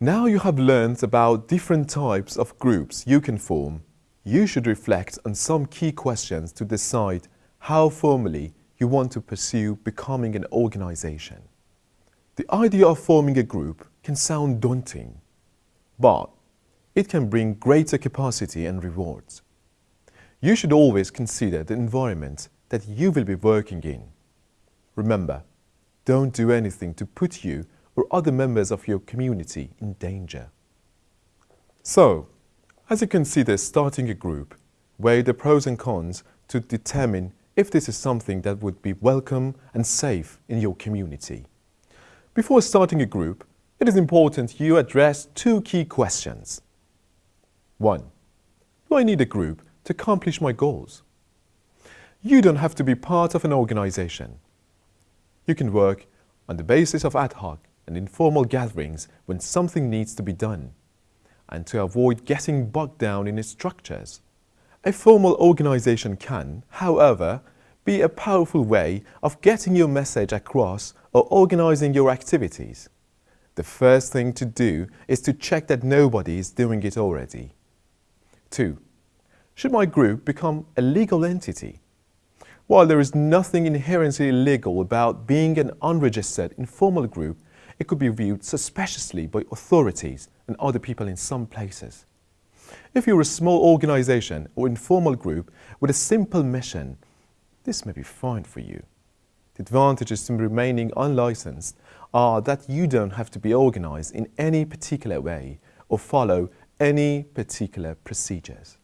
Now you have learned about different types of groups you can form, you should reflect on some key questions to decide how formally you want to pursue becoming an organization. The idea of forming a group can sound daunting, but it can bring greater capacity and rewards. You should always consider the environment that you will be working in. Remember, don't do anything to put you or other members of your community in danger. So, as you can see, consider starting a group, weigh the pros and cons to determine if this is something that would be welcome and safe in your community. Before starting a group, it is important you address two key questions. 1. Do I need a group to accomplish my goals? You don't have to be part of an organization. You can work on the basis of ad hoc and informal gatherings when something needs to be done, and to avoid getting bogged down in its structures. A formal organization can, however, be a powerful way of getting your message across or organizing your activities. The first thing to do is to check that nobody is doing it already. 2. Should my group become a legal entity? While there is nothing inherently illegal about being an unregistered informal group, it could be viewed suspiciously by authorities and other people in some places. If you're a small organization or informal group with a simple mission, this may be fine for you. The advantages to remaining unlicensed are that you don't have to be organized in any particular way or follow any particular procedures.